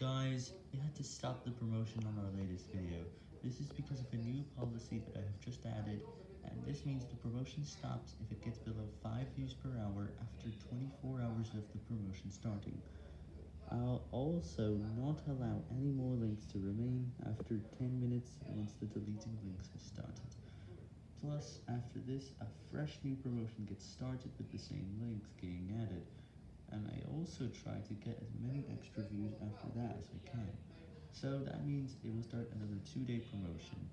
Guys, we had to stop the promotion on our latest video. This is because of a new policy that I have just added, and this means the promotion stops if it gets below 5 views per hour after 24 hours of the promotion starting. I'll also not allow any more links to remain after 10 minutes once the deleting links has started. Plus, after this, a fresh new promotion gets started with the same links getting added, and I also try to get as many extra as I can. So that means it will start another 2 day promotion.